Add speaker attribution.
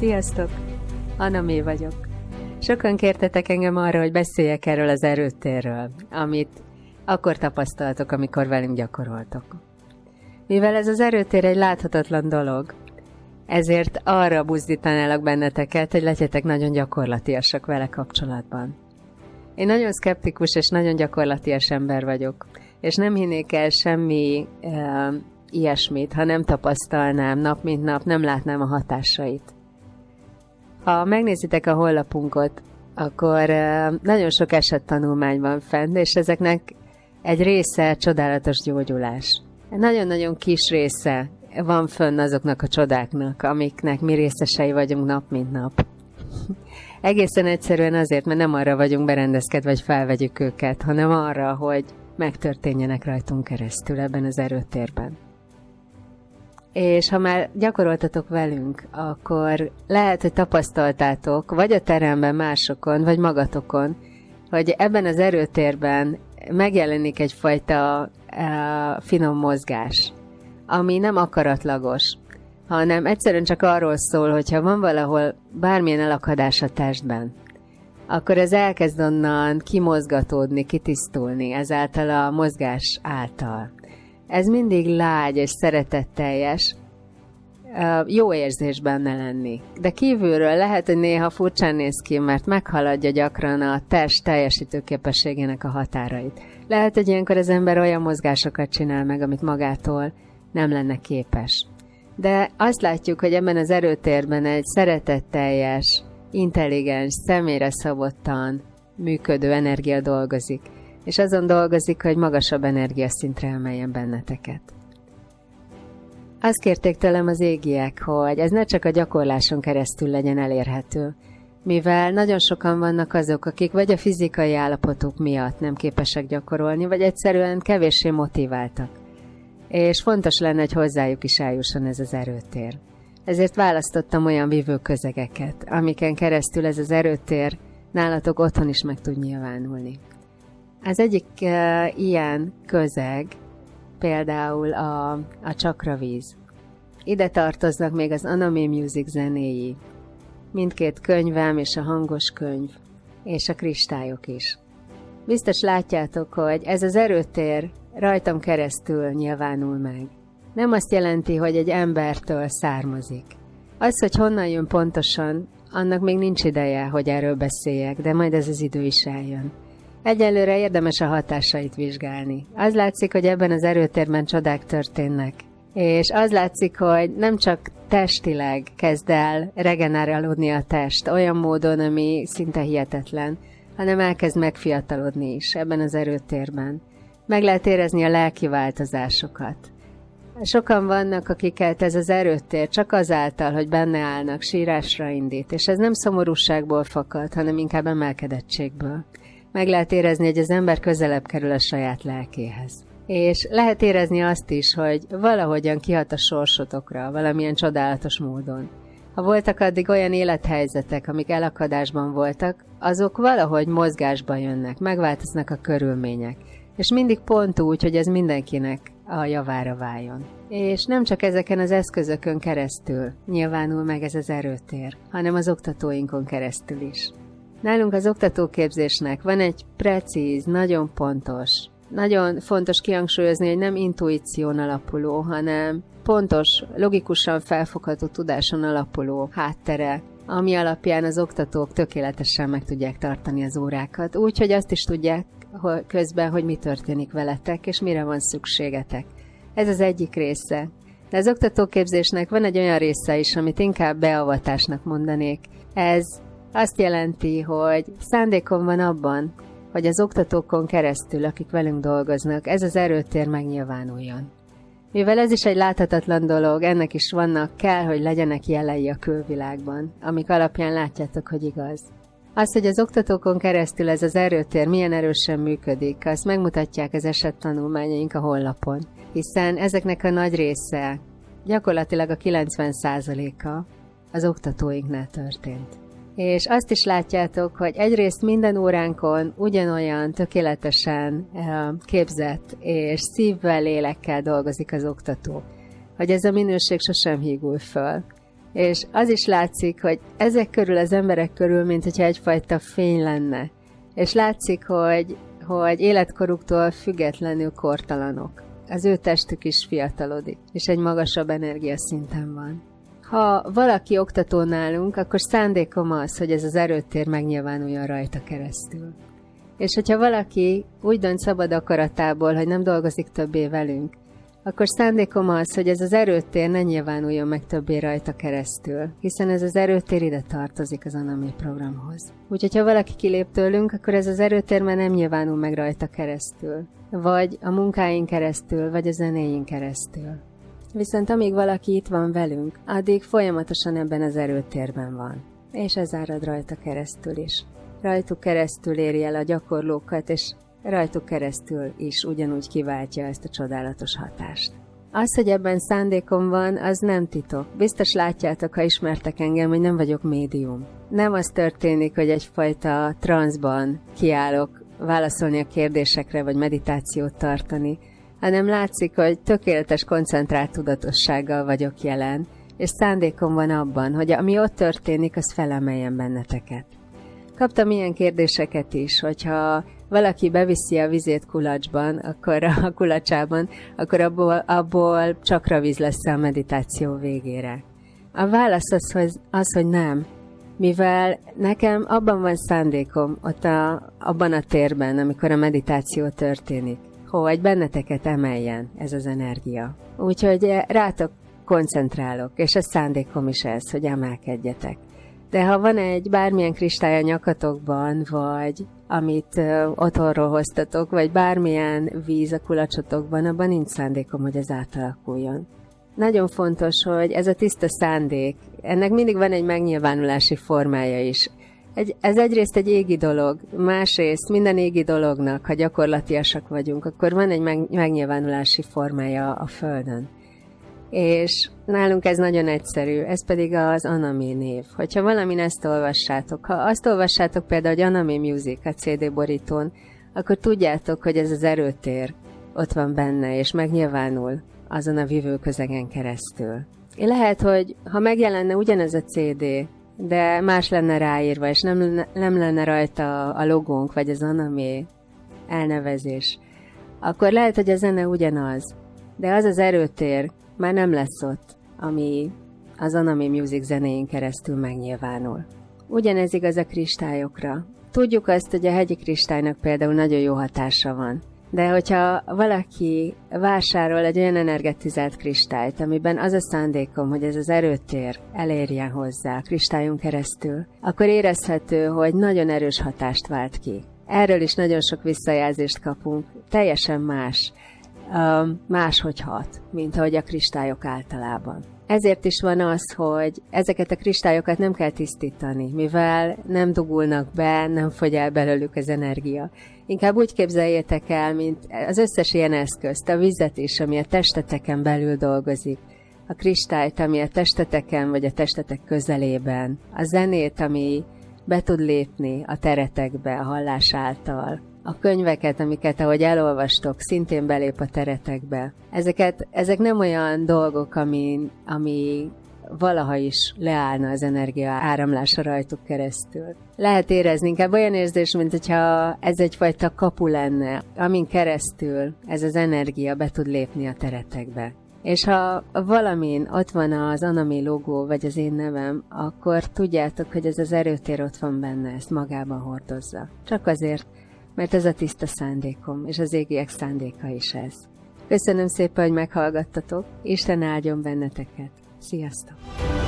Speaker 1: Sziasztok! Anna Mé vagyok. Sokan kértetek engem arra, hogy beszéljek erről az erőtérről, amit akkor tapasztaltok, amikor velünk gyakoroltok. Mivel ez az erőtér egy láthatatlan dolog, ezért arra buzdítanálak benneteket, hogy legyetek nagyon gyakorlatiasak vele kapcsolatban. Én nagyon szkeptikus és nagyon gyakorlatias ember vagyok, és nem hinnék el semmi uh, ilyesmit, ha nem tapasztalnám nap mint nap, nem látnám a hatásait. Ha megnézitek a honlapunkot, akkor nagyon sok esettanulmány van fent, és ezeknek egy része csodálatos gyógyulás. Nagyon-nagyon kis része van fönn azoknak a csodáknak, amiknek mi részesei vagyunk nap mint nap. Egészen egyszerűen azért, mert nem arra vagyunk berendezkedve, vagy felvegyük őket, hanem arra, hogy megtörténjenek rajtunk keresztül ebben az erőtérben. És ha már gyakoroltatok velünk, akkor lehet, hogy tapasztaltátok, vagy a teremben másokon, vagy magatokon, hogy ebben az erőtérben megjelenik egyfajta uh, finom mozgás, ami nem akaratlagos, hanem egyszerűen csak arról szól, hogyha van valahol bármilyen elakadás a testben, akkor ez elkezd onnan kimozgatódni, kitisztulni ezáltal a mozgás által. Ez mindig lágy és szeretetteljes, jó érzés benne lenni. De kívülről lehet, hogy néha furcsán néz ki, mert meghaladja gyakran a test teljesítő képességének a határait. Lehet, hogy ilyenkor az ember olyan mozgásokat csinál meg, amit magától nem lenne képes. De azt látjuk, hogy ebben az erőtérben egy szeretetteljes, intelligens, személyre szabottan működő energia dolgozik, és azon dolgozik, hogy magasabb energiaszintre emeljen benneteket. Azt kérték tőlem az égiek, hogy ez ne csak a gyakorláson keresztül legyen elérhető, mivel nagyon sokan vannak azok, akik vagy a fizikai állapotuk miatt nem képesek gyakorolni, vagy egyszerűen kevéssé motiváltak. És fontos lenne, hogy hozzájuk is eljusson ez az erőtér. Ezért választottam olyan vívő közegeket, amiken keresztül ez az erőtér nálatok otthon is meg tud nyilvánulni. Az egyik uh, ilyen közeg például a, a csakravíz. Ide tartoznak még az Anime Music zenéi, mindkét könyvem és a hangos könyv, és a kristályok is. Biztos látjátok, hogy ez az erőtér rajtam keresztül nyilvánul meg. Nem azt jelenti, hogy egy embertől származik. Az, hogy honnan jön pontosan, annak még nincs ideje, hogy erről beszéljek, de majd ez az idő is eljön. Egyelőre érdemes a hatásait vizsgálni. Az látszik, hogy ebben az erőtérben csodák történnek. És az látszik, hogy nem csak testileg kezd el regenerálódni a test olyan módon, ami szinte hihetetlen, hanem elkezd megfiatalodni is ebben az erőtérben. Meg lehet érezni a lelki változásokat. Sokan vannak, akiket ez az erőtér csak azáltal, hogy benne állnak, sírásra indít, és ez nem szomorúságból fakad, hanem inkább emelkedettségből. Meg lehet érezni, hogy az ember közelebb kerül a saját lelkéhez. És lehet érezni azt is, hogy valahogyan kihat a sorsotokra, valamilyen csodálatos módon. Ha voltak addig olyan élethelyzetek, amik elakadásban voltak, azok valahogy mozgásba jönnek, megváltoznak a körülmények. És mindig pont úgy, hogy ez mindenkinek a javára váljon. És nem csak ezeken az eszközökön keresztül nyilvánul meg ez az erőtér, hanem az oktatóinkon keresztül is. Nálunk az oktatóképzésnek van egy precíz, nagyon pontos, nagyon fontos kihangsúlyozni, hogy nem intuíción alapuló, hanem pontos, logikusan felfogható tudáson alapuló háttere, ami alapján az oktatók tökéletesen meg tudják tartani az órákat, úgy, hogy azt is tudják közben, hogy mi történik veletek, és mire van szükségetek. Ez az egyik része. De az oktatóképzésnek van egy olyan része is, amit inkább beavatásnak mondanék. Ez azt jelenti, hogy szándékom van abban, hogy az oktatókon keresztül, akik velünk dolgoznak, ez az erőtér megnyilvánuljon. Mivel ez is egy láthatatlan dolog, ennek is vannak, kell, hogy legyenek jelei a külvilágban, amik alapján látjátok, hogy igaz. Az, hogy az oktatókon keresztül ez az erőtér milyen erősen működik, azt megmutatják az esettanulmányaink a honlapon, hiszen ezeknek a nagy része, gyakorlatilag a 90%-a az oktatóinknál történt. És azt is látjátok, hogy egyrészt minden óránkon ugyanolyan tökéletesen képzett és szívvel, lélekkel dolgozik az oktató, hogy ez a minőség sosem hígul föl. És az is látszik, hogy ezek körül az emberek körül, mint hogyha egyfajta fény lenne. És látszik, hogy, hogy életkoruktól függetlenül kortalanok. Az ő testük is fiatalodik, és egy magasabb energiaszinten van. Ha valaki oktató nálunk, akkor szándékom az, hogy ez az erőtér megnyilvánuljon rajta keresztül. És hogyha valaki úgy dönt szabad akaratából, hogy nem dolgozik többé velünk, akkor szándékom az, hogy ez az erőtér ne nyilvánuljon meg többé rajta keresztül, hiszen ez az erőtér ide tartozik az Anami programhoz. Úgyhogy ha valaki kilép tőlünk, akkor ez az erőtér már nem nyilvánul meg rajta keresztül, vagy a munkáink keresztül, vagy a zenéink keresztül. Viszont amíg valaki itt van velünk, addig folyamatosan ebben az erőtérben van. És ez árad rajta keresztül is. Rajtuk keresztül éri el a gyakorlókat, és rajtuk keresztül is ugyanúgy kiváltja ezt a csodálatos hatást. Az, hogy ebben szándékom van, az nem titok. Biztos látjátok, ha ismertek engem, hogy nem vagyok médium. Nem az történik, hogy egyfajta transzban kiállok válaszolni a kérdésekre, vagy meditációt tartani, hanem látszik, hogy tökéletes koncentrált tudatossággal vagyok jelen, és szándékom van abban, hogy ami ott történik, az felemeljen benneteket. Kaptam ilyen kérdéseket is, hogyha valaki beviszi a vizét kulacsban, akkor a kulacsában, akkor abból, abból csakra víz lesz a meditáció végére. A válasz az, hogy, az, hogy nem, mivel nekem abban van szándékom, ott a, abban a térben, amikor a meditáció történik, hogy benneteket emeljen ez az energia. Úgyhogy rátok koncentrálok, és a szándékom is ez, hogy emelkedjetek. De ha van egy bármilyen kristály a nyakatokban, vagy amit ö, otthonról hoztatok, vagy bármilyen víz a kulacsotokban, abban nincs szándékom, hogy ez átalakuljon. Nagyon fontos, hogy ez a tiszta szándék, ennek mindig van egy megnyilvánulási formája is. Egy, ez egyrészt egy égi dolog, másrészt minden égi dolognak, ha gyakorlatiasak vagyunk, akkor van egy meg, megnyilvánulási formája a Földön. És nálunk ez nagyon egyszerű, ez pedig az Anami név. Hogyha valamin ezt olvassátok, ha azt olvassátok például, hogy Anami Music a CD borítón, akkor tudjátok, hogy ez az erőtér ott van benne, és megnyilvánul azon a vívőközegen keresztül. Lehet, hogy ha megjelenne ugyanez a CD, de más lenne ráírva, és nem, nem lenne rajta a logónk, vagy az Anami elnevezés, akkor lehet, hogy a zene ugyanaz, de az az erőtér már nem lesz ott, ami az Anami Music zenéjén keresztül megnyilvánul. Ugyanez igaz a kristályokra. Tudjuk azt, hogy a hegyi kristálynak például nagyon jó hatása van. De hogyha valaki vásárol egy olyan energetizált kristályt, amiben az a szándékom, hogy ez az erőtér elérjen hozzá a kristályon keresztül, akkor érezhető, hogy nagyon erős hatást vált ki. Erről is nagyon sok visszajelzést kapunk. Teljesen más máshogy hat, mint ahogy a kristályok általában. Ezért is van az, hogy ezeket a kristályokat nem kell tisztítani, mivel nem dugulnak be, nem fogy el belőlük az energia. Inkább úgy képzeljétek el, mint az összes ilyen eszközt, a vizet is, ami a testeteken belül dolgozik, a kristályt, ami a testeteken vagy a testetek közelében, a zenét, ami be tud lépni a teretekbe a hallás által, a könyveket, amiket ahogy elolvastok, szintén belép a teretekbe. Ezeket, ezek nem olyan dolgok, ami, ami valaha is leállna az energia áramlása rajtuk keresztül. Lehet érezni inkább olyan érzés, mint hogyha ez egyfajta kapu lenne, amin keresztül ez az energia be tud lépni a teretekbe. És ha valamin ott van az Anami logó, vagy az én nevem, akkor tudjátok, hogy ez az erőtér ott van benne, ezt magában hordozza. Csak azért, mert ez a tiszta szándékom, és az égiek szándéka is ez. Köszönöm szépen, hogy meghallgattatok, Isten áldjon benneteket. Sziasztok!